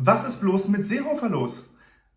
Was ist bloß mit Seehofer los?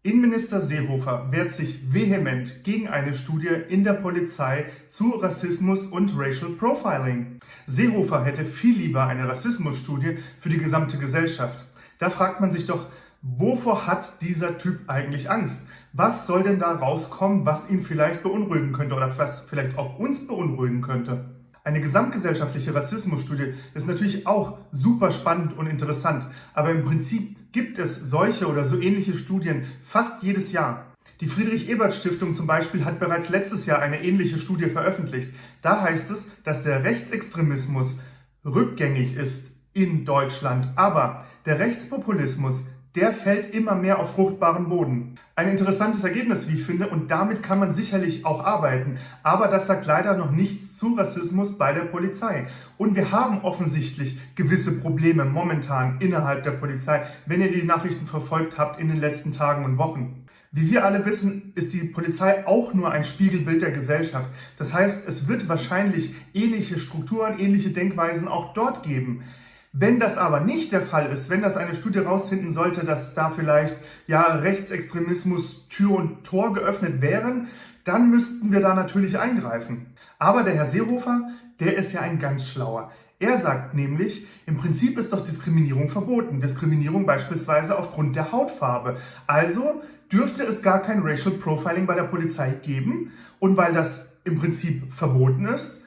Innenminister Seehofer wehrt sich vehement gegen eine Studie in der Polizei zu Rassismus und Racial Profiling. Seehofer hätte viel lieber eine Rassismusstudie für die gesamte Gesellschaft. Da fragt man sich doch, wovor hat dieser Typ eigentlich Angst? Was soll denn da rauskommen, was ihn vielleicht beunruhigen könnte oder was vielleicht auch uns beunruhigen könnte? Eine gesamtgesellschaftliche Rassismusstudie ist natürlich auch super spannend und interessant, aber im Prinzip gibt es solche oder so ähnliche Studien fast jedes Jahr. Die Friedrich-Ebert-Stiftung zum Beispiel hat bereits letztes Jahr eine ähnliche Studie veröffentlicht. Da heißt es, dass der Rechtsextremismus rückgängig ist in Deutschland, aber der Rechtspopulismus der fällt immer mehr auf fruchtbaren Boden. Ein interessantes Ergebnis, wie ich finde, und damit kann man sicherlich auch arbeiten. Aber das sagt leider noch nichts zu Rassismus bei der Polizei. Und wir haben offensichtlich gewisse Probleme momentan innerhalb der Polizei, wenn ihr die Nachrichten verfolgt habt in den letzten Tagen und Wochen. Wie wir alle wissen, ist die Polizei auch nur ein Spiegelbild der Gesellschaft. Das heißt, es wird wahrscheinlich ähnliche Strukturen, ähnliche Denkweisen auch dort geben. Wenn das aber nicht der Fall ist, wenn das eine Studie herausfinden sollte, dass da vielleicht ja Rechtsextremismus Tür und Tor geöffnet wären, dann müssten wir da natürlich eingreifen. Aber der Herr Seehofer, der ist ja ein ganz schlauer. Er sagt nämlich, im Prinzip ist doch Diskriminierung verboten. Diskriminierung beispielsweise aufgrund der Hautfarbe. Also dürfte es gar kein Racial Profiling bei der Polizei geben. Und weil das im Prinzip verboten ist,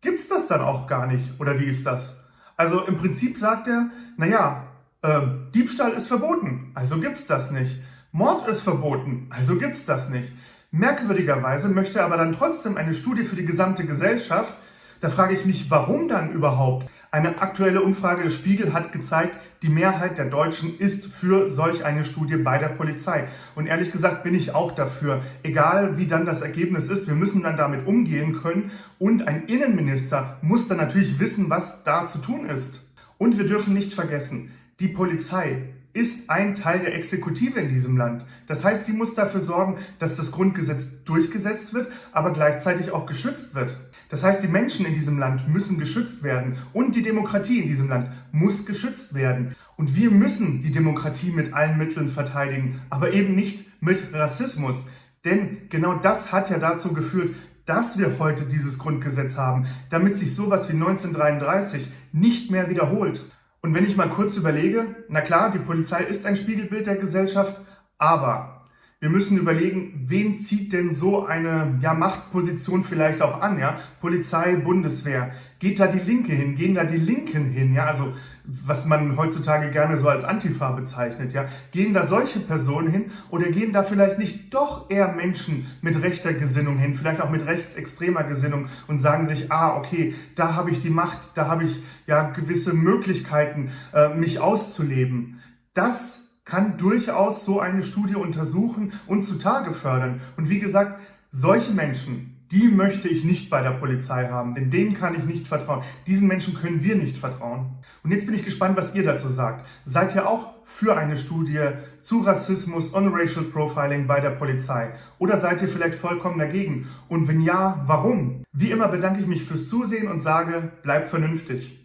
gibt es das dann auch gar nicht. Oder wie ist das? Also im Prinzip sagt er, naja, äh, Diebstahl ist verboten, also gibt's das nicht. Mord ist verboten, also gibt's das nicht. Merkwürdigerweise möchte er aber dann trotzdem eine Studie für die gesamte Gesellschaft. Da frage ich mich, warum dann überhaupt? Eine aktuelle Umfrage des Spiegel hat gezeigt, die Mehrheit der Deutschen ist für solch eine Studie bei der Polizei. Und ehrlich gesagt bin ich auch dafür. Egal wie dann das Ergebnis ist, wir müssen dann damit umgehen können. Und ein Innenminister muss dann natürlich wissen, was da zu tun ist. Und wir dürfen nicht vergessen, die Polizei ist ein Teil der Exekutive in diesem Land. Das heißt, sie muss dafür sorgen, dass das Grundgesetz durchgesetzt wird, aber gleichzeitig auch geschützt wird. Das heißt, die Menschen in diesem Land müssen geschützt werden und die Demokratie in diesem Land muss geschützt werden. Und wir müssen die Demokratie mit allen Mitteln verteidigen, aber eben nicht mit Rassismus. Denn genau das hat ja dazu geführt, dass wir heute dieses Grundgesetz haben, damit sich sowas wie 1933 nicht mehr wiederholt. Und wenn ich mal kurz überlege, na klar, die Polizei ist ein Spiegelbild der Gesellschaft, aber wir müssen überlegen, wen zieht denn so eine ja, Machtposition vielleicht auch an, ja? Polizei, Bundeswehr. Geht da die Linke hin? Gehen da die Linken hin, ja? Also, was man heutzutage gerne so als Antifa bezeichnet, ja? Gehen da solche Personen hin oder gehen da vielleicht nicht doch eher Menschen mit rechter Gesinnung hin, vielleicht auch mit rechtsextremer Gesinnung und sagen sich, ah, okay, da habe ich die Macht, da habe ich ja gewisse Möglichkeiten, äh, mich auszuleben. Das kann durchaus so eine Studie untersuchen und zutage fördern. Und wie gesagt, solche Menschen, die möchte ich nicht bei der Polizei haben, denn denen kann ich nicht vertrauen. Diesen Menschen können wir nicht vertrauen. Und jetzt bin ich gespannt, was ihr dazu sagt. Seid ihr auch für eine Studie zu Rassismus und Racial Profiling bei der Polizei? Oder seid ihr vielleicht vollkommen dagegen? Und wenn ja, warum? Wie immer bedanke ich mich fürs Zusehen und sage, bleibt vernünftig.